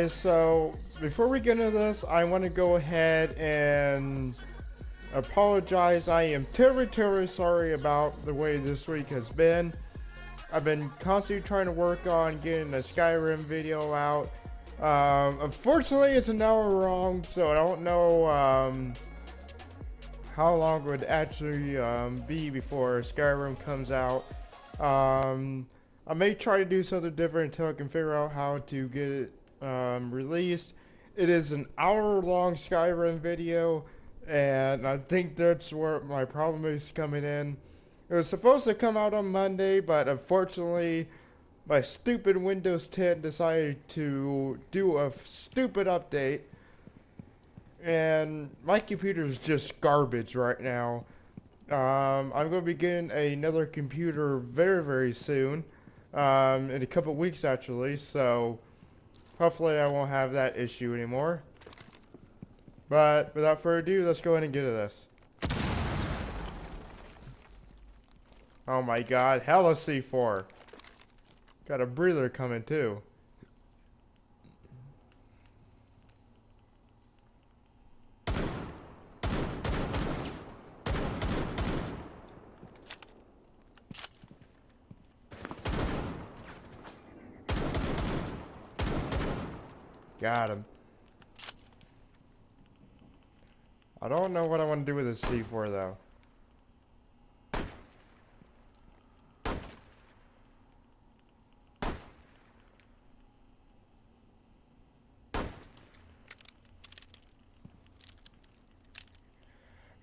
guys, so before we get into this, I want to go ahead and apologize. I am terribly, terribly sorry about the way this week has been. I've been constantly trying to work on getting a Skyrim video out. Um, unfortunately, it's an hour wrong, so I don't know um, how long it would actually um, be before Skyrim comes out. Um, I may try to do something different until I can figure out how to get it um, released. It is an hour long Skyrim video, and I think that's where my problem is coming in. It was supposed to come out on Monday, but unfortunately, my stupid Windows 10 decided to do a stupid update. And my computer is just garbage right now. Um, I'm going to be getting another computer very, very soon um, in a couple weeks actually, so hopefully I won't have that issue anymore. But without further ado, let's go ahead and get to this. Oh my god, hella C4. Got a breather coming too. Him. I don't know what I want to do with this C4 though.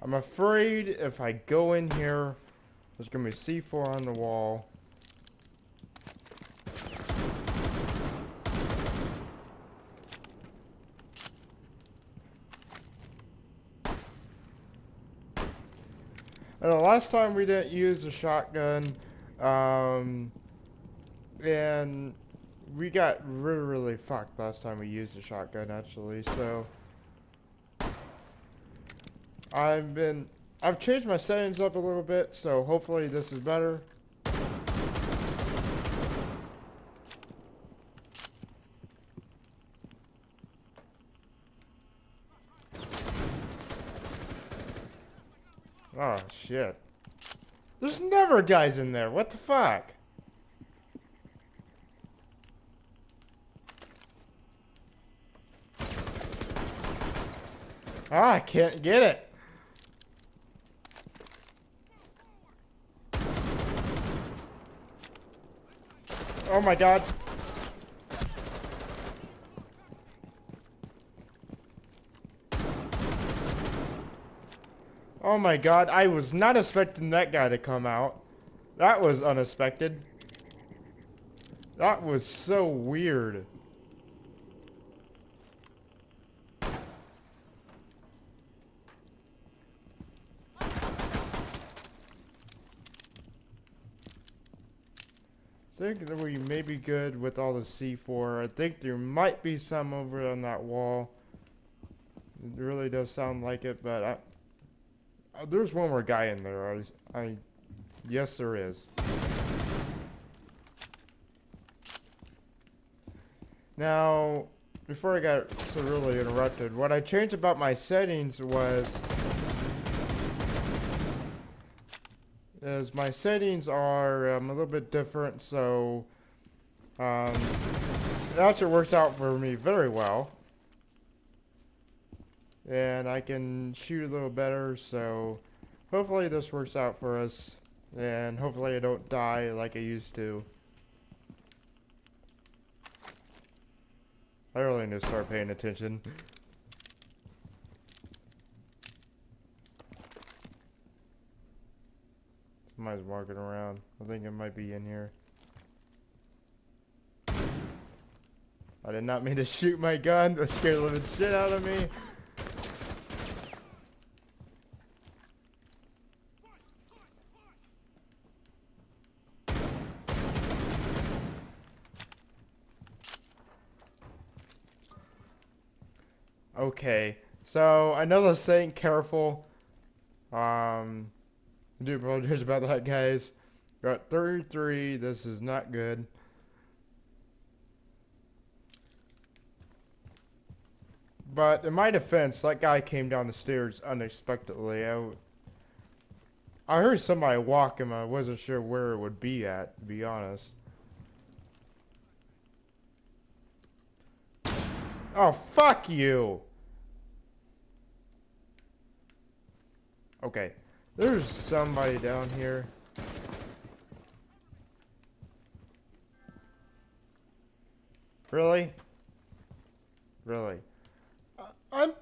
I'm afraid if I go in here, there's going to be C4 on the wall. And the last time we didn't use a shotgun, um, and we got really, really fucked last time we used a shotgun, actually, so... I've been... I've changed my settings up a little bit, so hopefully this is better. Oh, shit. There's never guys in there. What the fuck? Ah, I can't get it. Oh my god. Oh my god, I was not expecting that guy to come out. That was unexpected. That was so weird. I think that we may be good with all the C4. I think there might be some over on that wall. It really does sound like it, but I, uh, there's one more guy in there. I, I, yes, there is. Now, before I got so really interrupted, what I changed about my settings was is my settings are um, a little bit different, so um, it actually works out for me very well and I can shoot a little better so hopefully this works out for us and hopefully I don't die like I used to. I really need to start paying attention. Somebody's walking around. I think it might be in here. I did not mean to shoot my gun. That scared the living shit out of me Okay, so I know the saying careful. Um, I do apologize about that, guys. Got 33. This is not good. But in my defense, that guy came down the stairs unexpectedly. I, I heard somebody walk walking, I wasn't sure where it would be at, to be honest. Oh, fuck you! Okay. There's somebody down here. Really? Really? I'm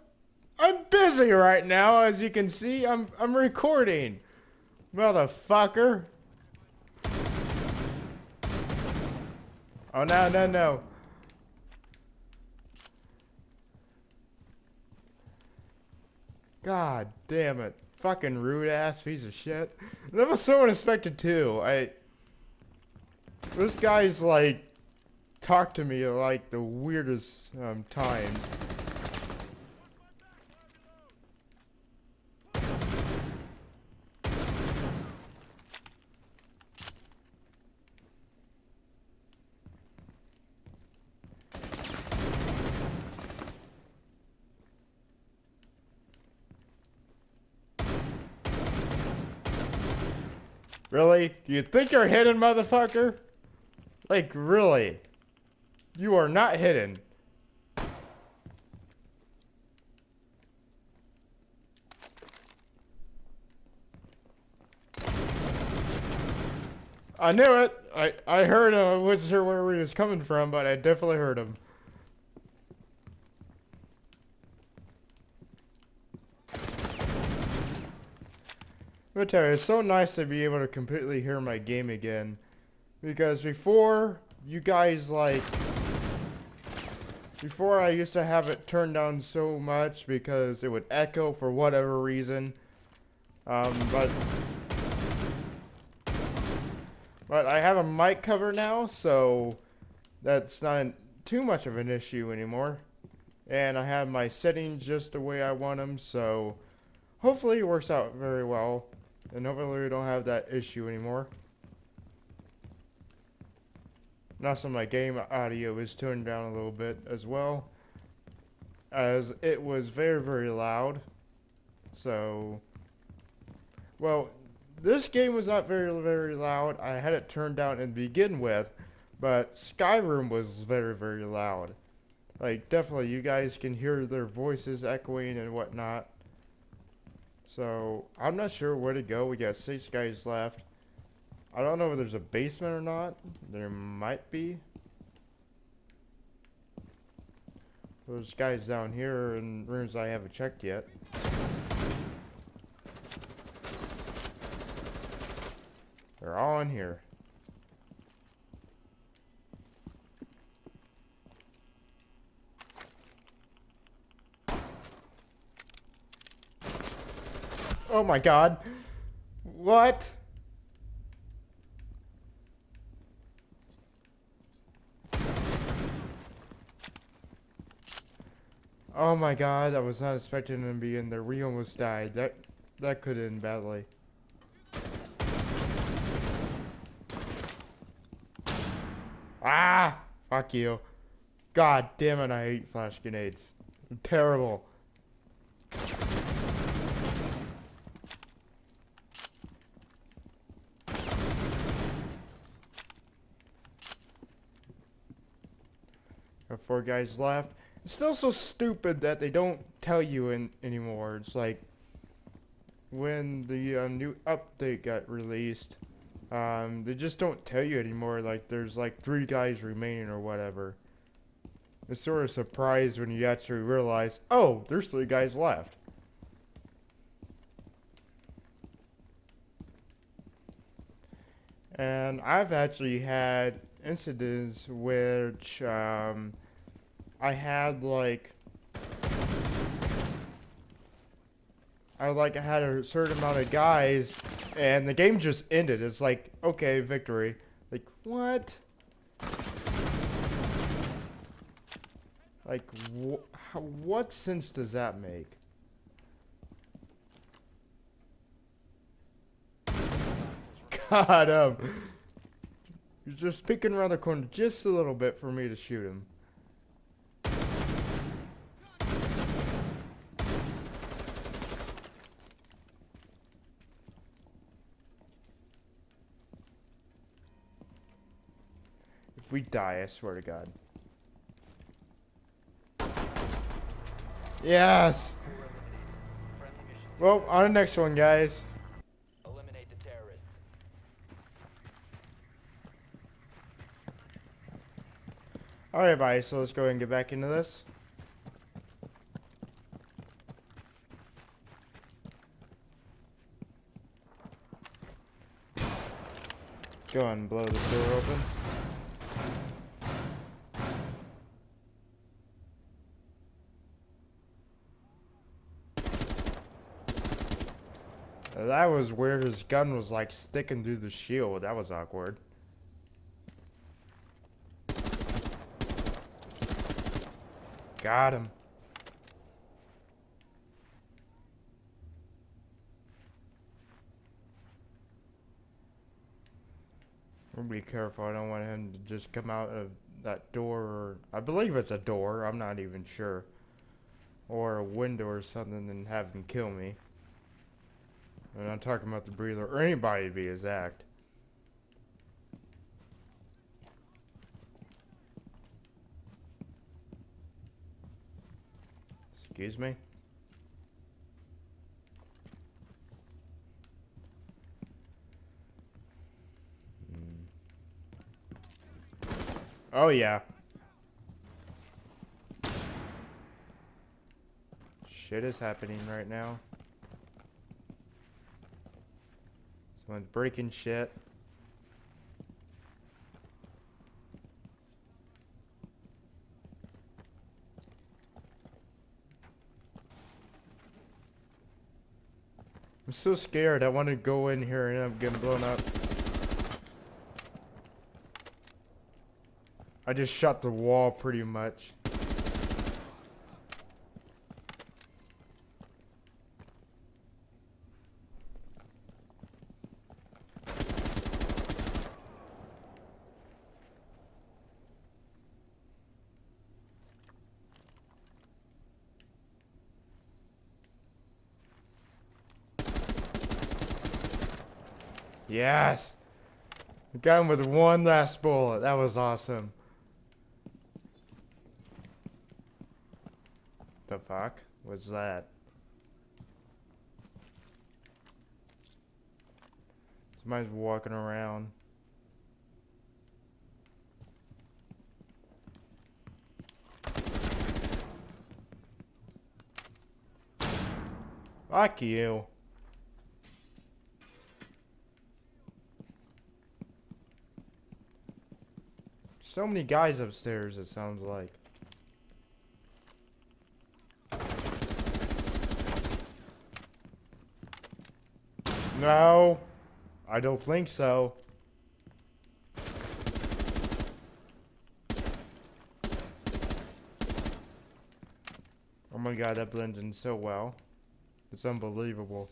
I'm busy right now, as you can see. I'm I'm recording. Motherfucker. Oh no no no. God damn it. Fucking rude ass piece of shit. That was so unexpected too. I this guy's like talked to me like the weirdest um, times. Really? Do you think you're hidden, motherfucker? Like, really? You are not hidden. I knew it. I, I heard him. I wasn't sure where he was coming from, but I definitely heard him. But you, it's so nice to be able to completely hear my game again. Because before, you guys like before I used to have it turned down so much because it would echo for whatever reason. Um, but... But I have a mic cover now, so that's not too much of an issue anymore. And I have my settings just the way I want them, so hopefully it works out very well. And hopefully we don't have that issue anymore. Now Also, my game audio is tuned down a little bit as well, as it was very, very loud. So, well, this game was not very, very loud. I had it turned down to begin with, but Skyrim was very, very loud. Like, definitely, you guys can hear their voices echoing and whatnot. So, I'm not sure where to go. We got six guys left. I don't know if there's a basement or not. There might be. Those guys down here in rooms I haven't checked yet. They're all in here. Oh my god. What? Oh my god, I was not expecting him to be in there. We almost died. That that could end badly. Ah! Fuck you. God damn it, I hate flash grenades. Terrible. Four guys left. It's still so stupid that they don't tell you in, anymore. It's like when the uh, new update got released, um, they just don't tell you anymore. Like there's like three guys remaining or whatever. It's sort of surprised when you actually realize, oh, there's three guys left. And I've actually had incidents which um, I had like I like I had a certain amount of guys and the game just ended. It's like, okay, victory. Like, what? Like, wh what sense does that make? God, um, you're just peeking around the corner just a little bit for me to shoot him. We die, I swear to God. Yes! Well, on the next one, guys. Eliminate the terrorists. Alright, bye. So let's go ahead and get back into this. Go on and blow the door open. That was weird. His gun was like sticking through the shield. That was awkward. Got him. Be careful. I don't want him to just come out of that door. Or, I believe it's a door. I'm not even sure. Or a window or something and have him kill me. I'm not talking about the breather or anybody to be exact. Excuse me? Oh yeah. Shit is happening right now. Someone's breaking shit. I'm so scared. I want to go in here and I'm getting blown up. I just shot the wall pretty much. Yes! Got him with one last bullet. That was awesome. The fuck was that? Somebody's walking around. Fuck you. So many guys upstairs, it sounds like. No, I don't think so. Oh my god, that blends in so well. It's unbelievable.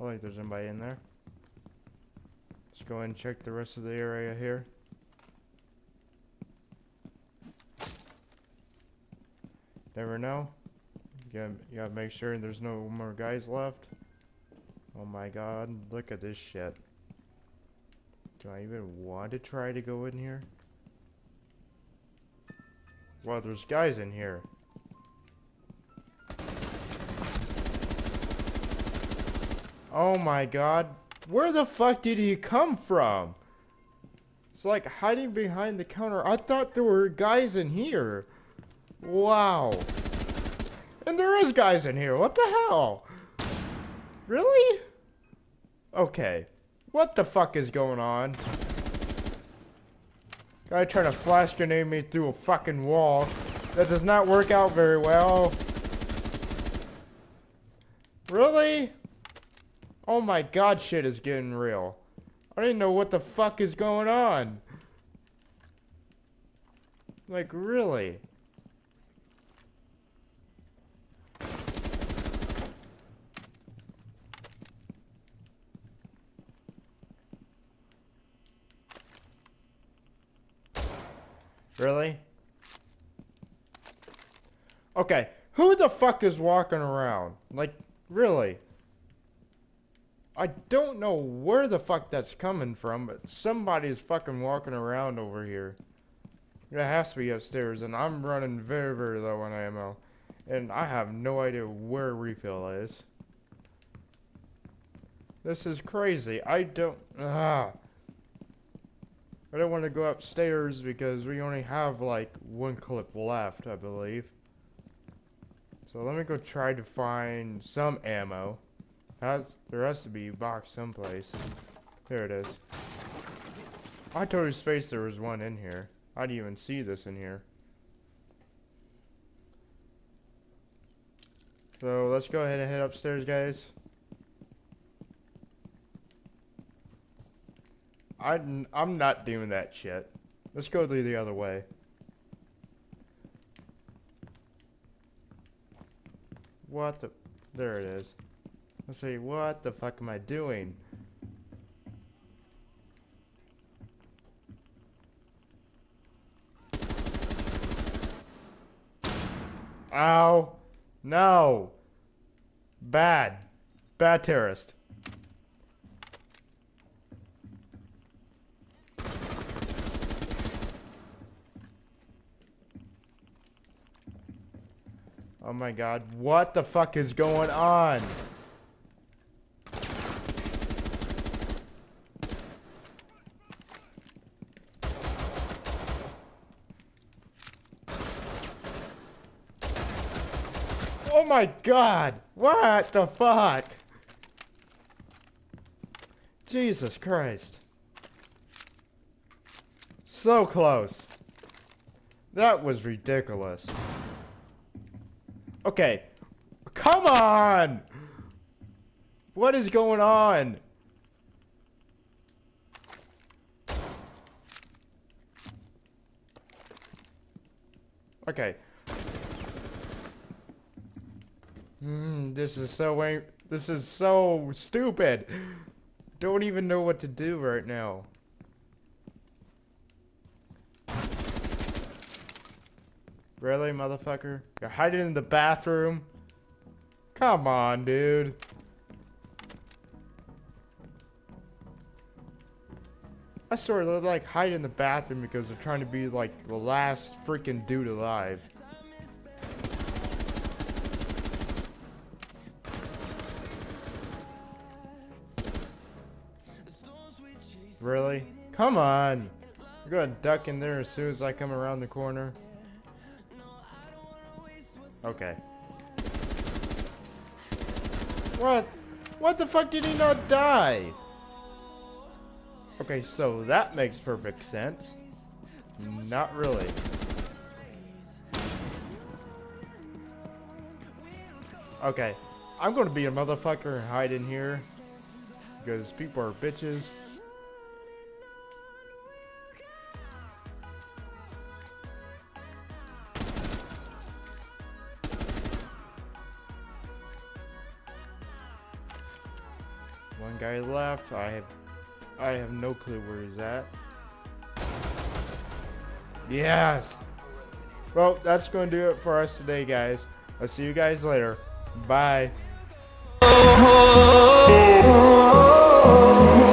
I think there's somebody in there. Let's go ahead and check the rest of the area here. Never know. You gotta, you gotta make sure there's no more guys left. Oh my god, look at this shit. Do I even want to try to go in here? Well, there's guys in here. Oh my god, where the fuck did he come from? It's like hiding behind the counter. I thought there were guys in here. Wow. And there is guys in here. What the hell? Really? Okay. What the fuck is going on? Guy trying to flash grenade me through a fucking wall. That does not work out very well. Really? Oh my god, shit is getting real. I didn't know what the fuck is going on. Like, really? Really? Okay, who the fuck is walking around? Like, really? I don't know where the fuck that's coming from, but somebody's fucking walking around over here. It has to be upstairs, and I'm running very, very low on ammo. And I have no idea where refill is. This is crazy. I don't... Ah. I don't want to go upstairs because we only have like one clip left, I believe. So let me go try to find some ammo. There has to be a box someplace. There it is. I totally spaced there was one in here. I didn't even see this in here. So let's go ahead and head upstairs, guys. I, I'm not doing that shit. Let's go the, the other way. What the... There it is. Let's see, what the fuck am I doing? Ow. No. Bad. Bad terrorist. Oh my god, what the fuck is going on? My god! What the fuck? Jesus Christ. So close. That was ridiculous. Okay. Come on! What is going on? Okay. Mm, this is so this is so stupid. Don't even know what to do right now. Really, motherfucker? You're hiding in the bathroom? Come on, dude. I sort of like hide in the bathroom because they're trying to be like the last freaking dude alive. Really? Come on. You're gonna duck in there as soon as I come around the corner. Okay. What? What the fuck did he not die? Okay, so that makes perfect sense. Not really. Okay, I'm gonna be a motherfucker and hide in here. Because people are bitches. Guy left. I have I have no clue where he's at. Yes! Well, that's going to do it for us today, guys. I'll see you guys later. Bye. Oh,